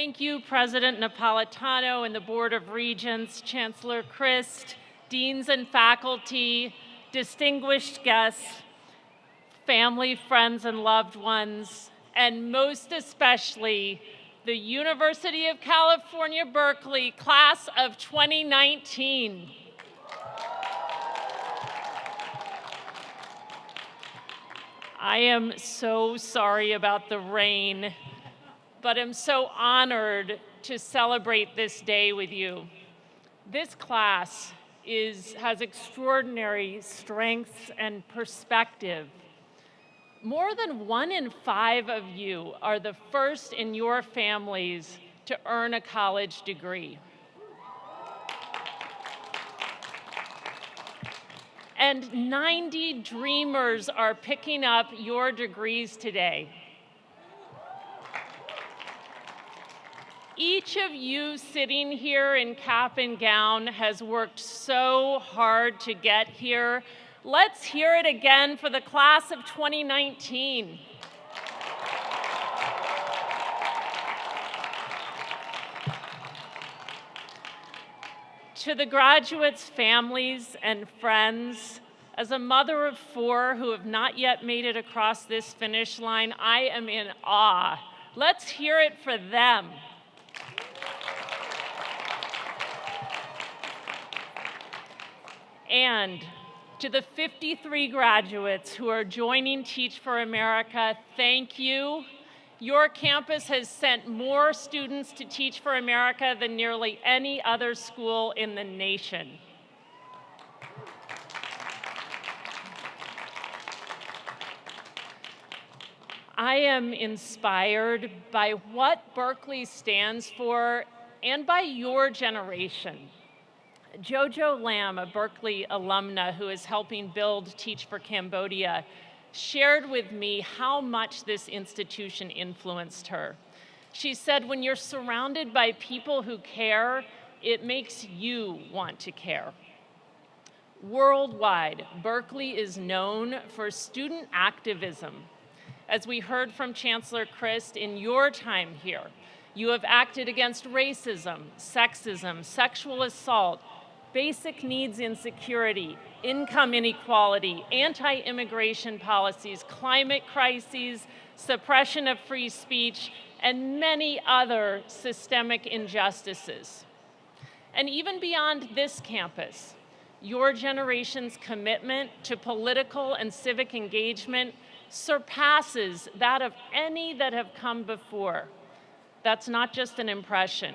Thank you, President Napolitano and the Board of Regents, Chancellor Christ, deans and faculty, distinguished guests, family, friends, and loved ones, and most especially the University of California, Berkeley class of 2019. I am so sorry about the rain, but I'm so honored to celebrate this day with you. This class is, has extraordinary strengths and perspective. More than one in five of you are the first in your families to earn a college degree. and 90 dreamers are picking up your degrees today. Each of you sitting here in cap and gown has worked so hard to get here. Let's hear it again for the class of 2019. To the graduates' families and friends, as a mother of four who have not yet made it across this finish line, I am in awe. Let's hear it for them. And to the 53 graduates who are joining Teach for America, thank you your campus has sent more students to Teach for America than nearly any other school in the nation. I am inspired by what Berkeley stands for and by your generation. Jojo Lam, a Berkeley alumna who is helping build Teach for Cambodia, shared with me how much this institution influenced her. She said, when you're surrounded by people who care, it makes you want to care. Worldwide, Berkeley is known for student activism. As we heard from Chancellor Christ in your time here, you have acted against racism, sexism, sexual assault, basic needs insecurity, income inequality, anti-immigration policies, climate crises, suppression of free speech, and many other systemic injustices. And even beyond this campus, your generation's commitment to political and civic engagement surpasses that of any that have come before. That's not just an impression.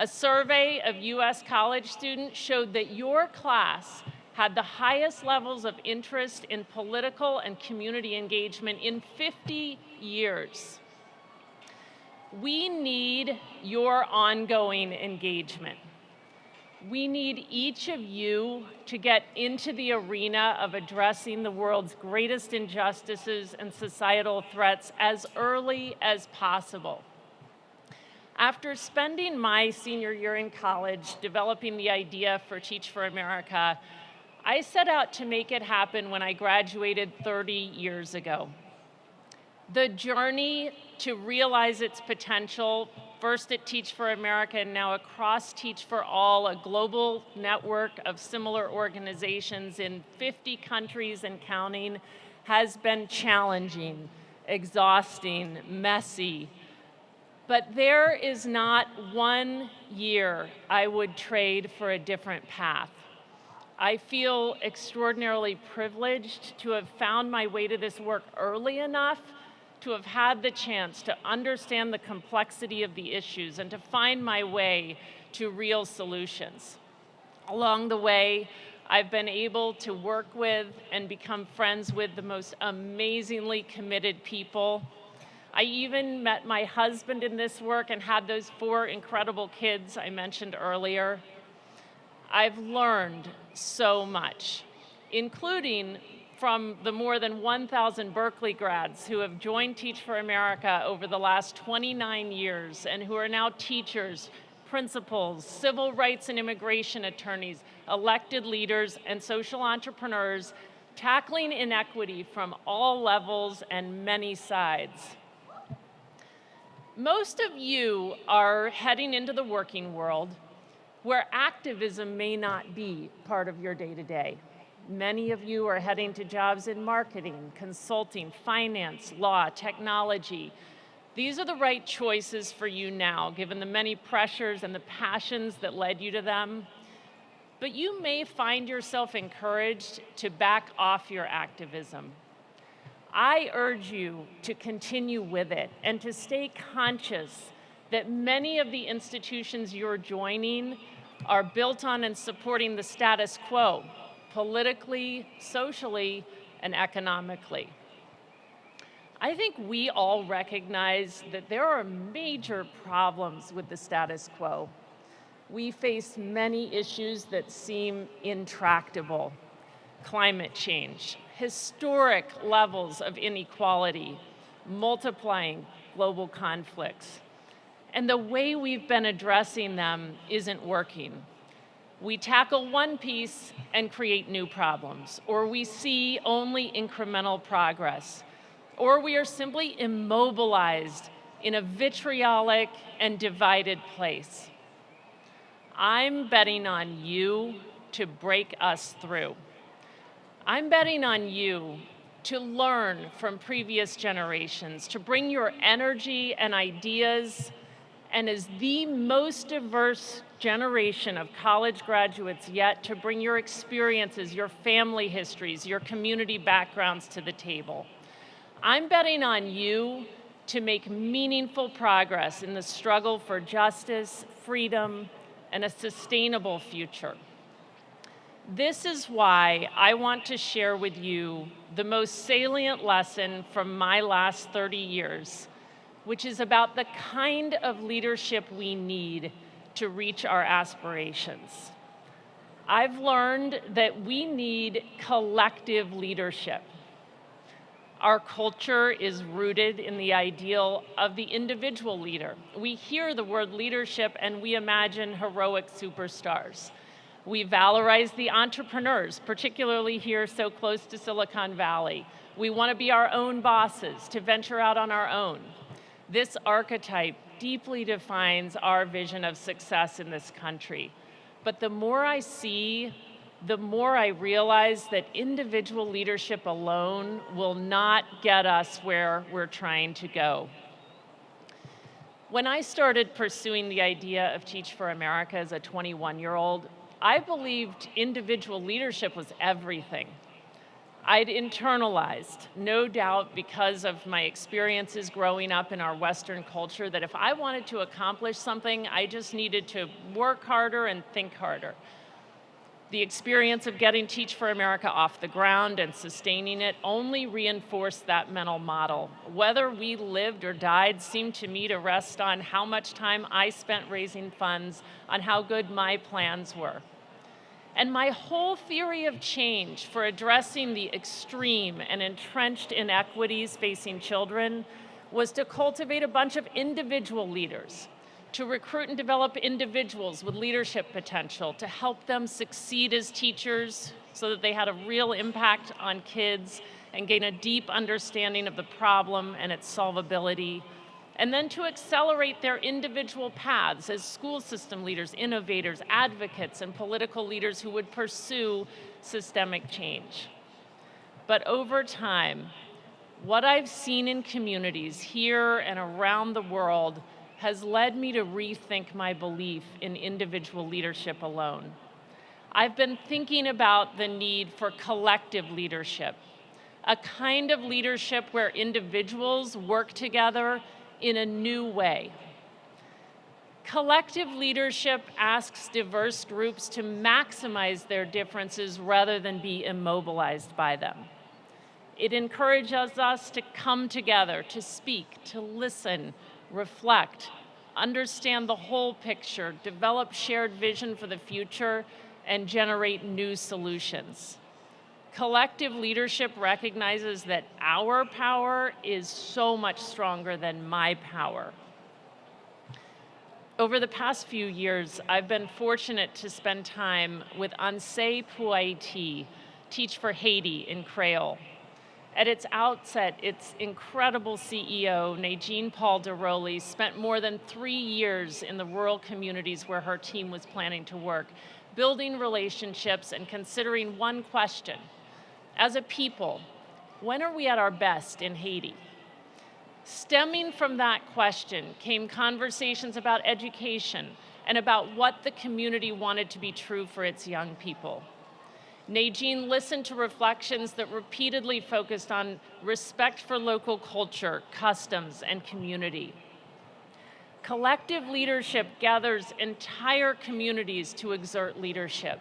A survey of US college students showed that your class had the highest levels of interest in political and community engagement in 50 years. We need your ongoing engagement. We need each of you to get into the arena of addressing the world's greatest injustices and societal threats as early as possible. After spending my senior year in college developing the idea for Teach for America, I set out to make it happen when I graduated 30 years ago. The journey to realize its potential, first at Teach for America and now across Teach for All, a global network of similar organizations in 50 countries and counting, has been challenging, exhausting, messy, but there is not one year I would trade for a different path. I feel extraordinarily privileged to have found my way to this work early enough to have had the chance to understand the complexity of the issues and to find my way to real solutions. Along the way, I've been able to work with and become friends with the most amazingly committed people I even met my husband in this work and had those four incredible kids I mentioned earlier. I've learned so much, including from the more than 1,000 Berkeley grads who have joined Teach for America over the last 29 years and who are now teachers, principals, civil rights and immigration attorneys, elected leaders, and social entrepreneurs tackling inequity from all levels and many sides. Most of you are heading into the working world where activism may not be part of your day-to-day. -day. Many of you are heading to jobs in marketing, consulting, finance, law, technology. These are the right choices for you now, given the many pressures and the passions that led you to them. But you may find yourself encouraged to back off your activism I urge you to continue with it and to stay conscious that many of the institutions you're joining are built on and supporting the status quo, politically, socially, and economically. I think we all recognize that there are major problems with the status quo. We face many issues that seem intractable. Climate change, historic levels of inequality, multiplying global conflicts. And the way we've been addressing them isn't working. We tackle one piece and create new problems, or we see only incremental progress, or we are simply immobilized in a vitriolic and divided place. I'm betting on you to break us through. I'm betting on you to learn from previous generations, to bring your energy and ideas, and as the most diverse generation of college graduates yet, to bring your experiences, your family histories, your community backgrounds to the table. I'm betting on you to make meaningful progress in the struggle for justice, freedom, and a sustainable future. This is why I want to share with you the most salient lesson from my last 30 years, which is about the kind of leadership we need to reach our aspirations. I've learned that we need collective leadership. Our culture is rooted in the ideal of the individual leader. We hear the word leadership and we imagine heroic superstars. We valorize the entrepreneurs, particularly here so close to Silicon Valley. We want to be our own bosses, to venture out on our own. This archetype deeply defines our vision of success in this country. But the more I see, the more I realize that individual leadership alone will not get us where we're trying to go. When I started pursuing the idea of Teach for America as a 21-year-old, I believed individual leadership was everything. I'd internalized, no doubt because of my experiences growing up in our Western culture, that if I wanted to accomplish something, I just needed to work harder and think harder. The experience of getting Teach for America off the ground and sustaining it only reinforced that mental model. Whether we lived or died seemed to me to rest on how much time I spent raising funds, on how good my plans were. And my whole theory of change for addressing the extreme and entrenched inequities facing children was to cultivate a bunch of individual leaders to recruit and develop individuals with leadership potential, to help them succeed as teachers so that they had a real impact on kids and gain a deep understanding of the problem and its solvability, and then to accelerate their individual paths as school system leaders, innovators, advocates, and political leaders who would pursue systemic change. But over time, what I've seen in communities here and around the world has led me to rethink my belief in individual leadership alone. I've been thinking about the need for collective leadership, a kind of leadership where individuals work together in a new way. Collective leadership asks diverse groups to maximize their differences rather than be immobilized by them. It encourages us to come together, to speak, to listen, reflect, understand the whole picture, develop shared vision for the future, and generate new solutions. Collective leadership recognizes that our power is so much stronger than my power. Over the past few years, I've been fortunate to spend time with Anse Puaiti, Teach for Haiti in Creole, At its outset, its incredible CEO, Nedgine Paul Deroncerey, spent more than three years in the rural communities where her team was planning to work, building relationships and considering one question. As a people, when are we at our best in Haiti? Stemming from that question came conversations about education and about what the community wanted to be true for its young people. Nedgine listened to reflections that repeatedly focused on respect for local culture, customs, and community. Collective leadership gathers entire communities to exert leadership.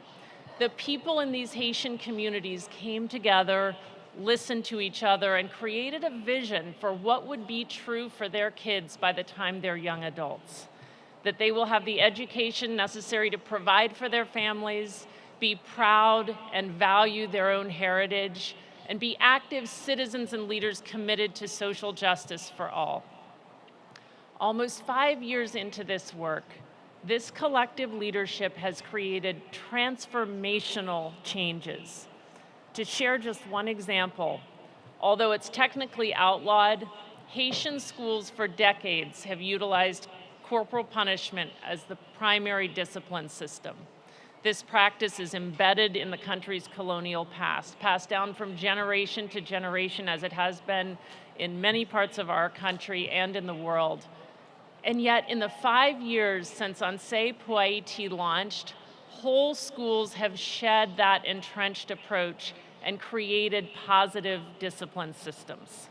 The people in these Haitian communities came together, listened to each other, and created a vision for what would be true for their kids by the time they're young adults. That they will have the education necessary to provide for their families, be proud and value their own heritage, and be active citizens and leaders committed to social justice for all. Almost five years into this work, this collective leadership has created transformational changes. To share just one example, although it's technically outlawed, Haitian schools for decades have utilized corporal punishment as the primary discipline system. This practice is embedded in the country's colonial past, passed down from generation to generation as it has been in many parts of our country and in the world. And yet, in the five years since Anseye pou Ayiti launched, whole schools have shed that entrenched approach and created positive discipline systems.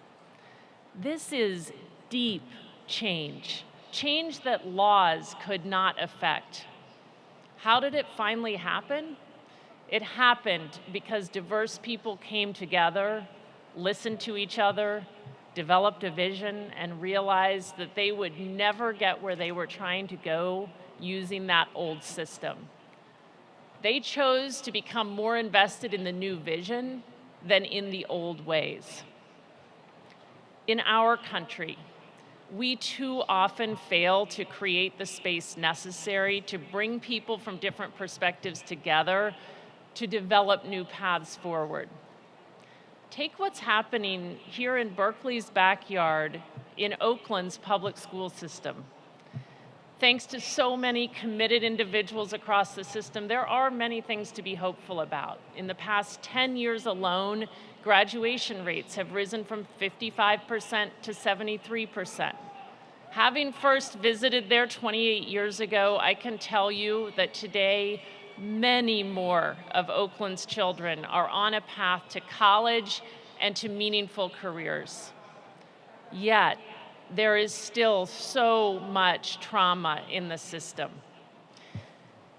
This is deep change, change that laws could not affect. How did it finally happen? It happened because diverse people came together, listened to each other, developed a vision, and realized that they would never get where they were trying to go using that old system. They chose to become more invested in the new vision than in the old ways. In our country, we too often fail to create the space necessary to bring people from different perspectives together to develop new paths forward. Take what's happening here in Berkeley's backyard in Oakland's public school system. Thanks to so many committed individuals across the system, there are many things to be hopeful about. In the past 10 years alone, graduation rates have risen from 55% to 73%. Having first visited there 28 years ago, I can tell you that today, many more of Oakland's children are on a path to college and to meaningful careers. Yet, there is still so much trauma in the system.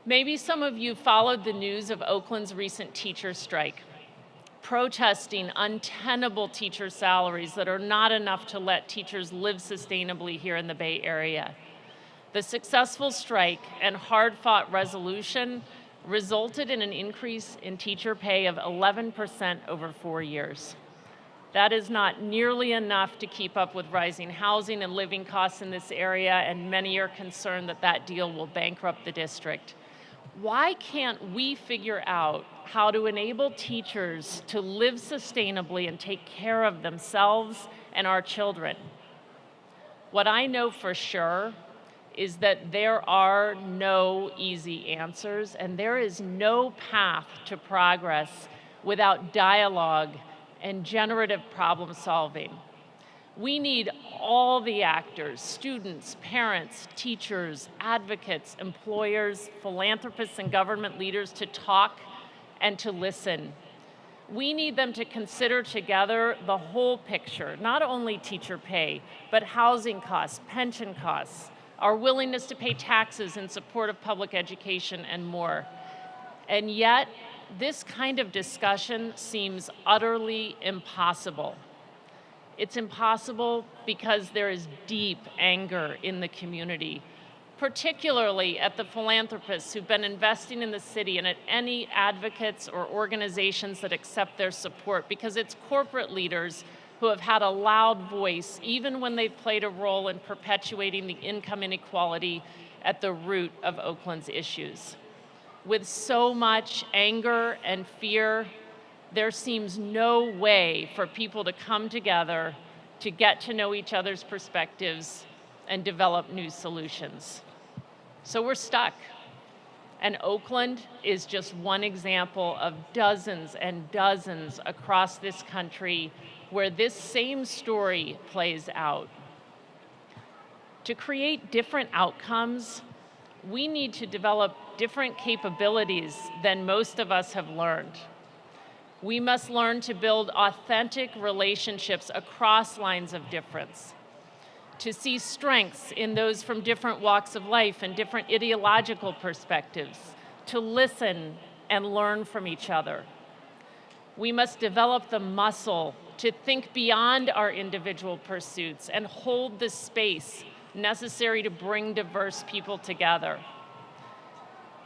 Maybe some of you followed the news of Oakland's recent teacher strike protesting untenable teacher salaries that are not enough to let teachers live sustainably here in the Bay Area. The successful strike and hard-fought resolution resulted in an increase in teacher pay of 11% over four years. That is not nearly enough to keep up with rising housing and living costs in this area, and many are concerned that that deal will bankrupt the district why can't we figure out how to enable teachers to live sustainably and take care of themselves and our children? What I know for sure is that there are no easy answers and there is no path to progress without dialogue and generative problem solving. We need all the actors, students, parents, teachers, advocates, employers, philanthropists, and government leaders to talk and to listen. We need them to consider together the whole picture, not only teacher pay, but housing costs, pension costs, our willingness to pay taxes in support of public education, and more. And yet, this kind of discussion seems utterly impossible. It's impossible because there is deep anger in the community, particularly at the philanthropists who've been investing in the city and at any advocates or organizations that accept their support because it's corporate leaders who have had a loud voice even when they've played a role in perpetuating the income inequality at the root of Oakland's issues. With so much anger and fear there seems no way for people to come together to get to know each other's perspectives and develop new solutions. So we're stuck. And Oakland is just one example of dozens and dozens across this country where this same story plays out. To create different outcomes, we need to develop different capabilities than most of us have learned. We must learn to build authentic relationships across lines of difference, to see strengths in those from different walks of life and different ideological perspectives, to listen and learn from each other. We must develop the muscle to think beyond our individual pursuits and hold the space necessary to bring diverse people together.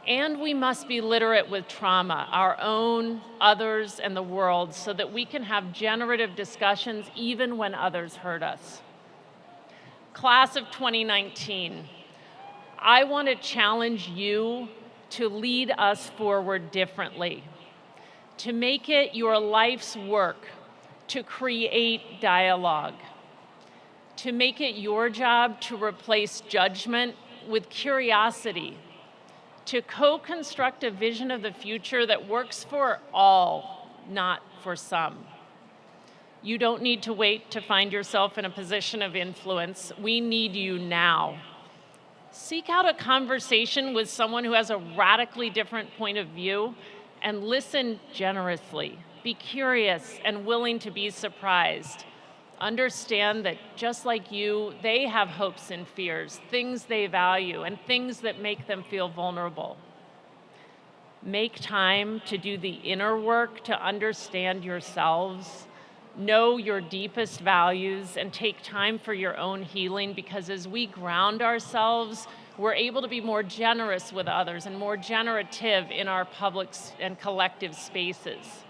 And we must be literate with trauma, our own, others, and the world, so that we can have generative discussions even when others hurt us. Class of 2019, I want to challenge you to lead us forward differently, to make it your life's work to create dialogue, to make it your job to replace judgment with curiosity, to co-construct a vision of the future that works for all, not for some. You don't need to wait to find yourself in a position of influence. We need you now. Seek out a conversation with someone who has a radically different point of view and listen generously. Be curious and willing to be surprised understand that just like you, they have hopes and fears, things they value, and things that make them feel vulnerable. Make time to do the inner work to understand yourselves, know your deepest values, and take time for your own healing because as we ground ourselves, we're able to be more generous with others and more generative in our public and collective spaces.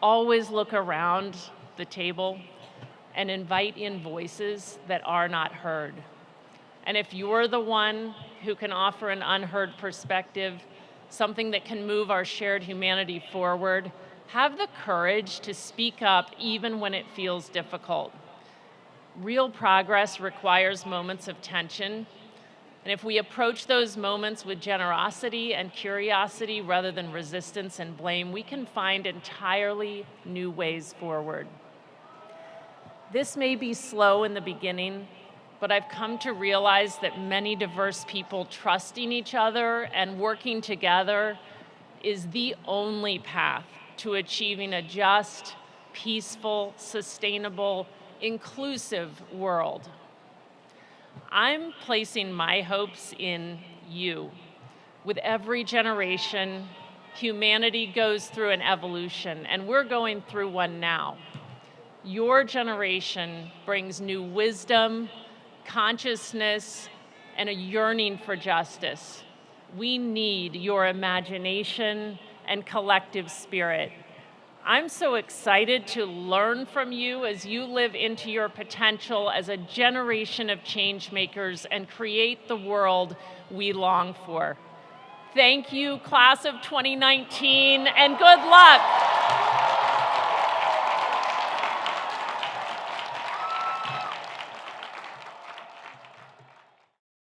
Always look around the table and invite in voices that are not heard. And if you're the one who can offer an unheard perspective, something that can move our shared humanity forward, have the courage to speak up even when it feels difficult. Real progress requires moments of tension, and if we approach those moments with generosity and curiosity rather than resistance and blame, we can find entirely new ways forward. This may be slow in the beginning, but I've come to realize that many diverse people trusting each other and working together is the only path to achieving a just, peaceful, sustainable, inclusive world. I'm placing my hopes in you. With every generation, humanity goes through an evolution, and we're going through one now your generation brings new wisdom, consciousness, and a yearning for justice. We need your imagination and collective spirit. I'm so excited to learn from you as you live into your potential as a generation of change makers and create the world we long for. Thank you, class of 2019, and good luck.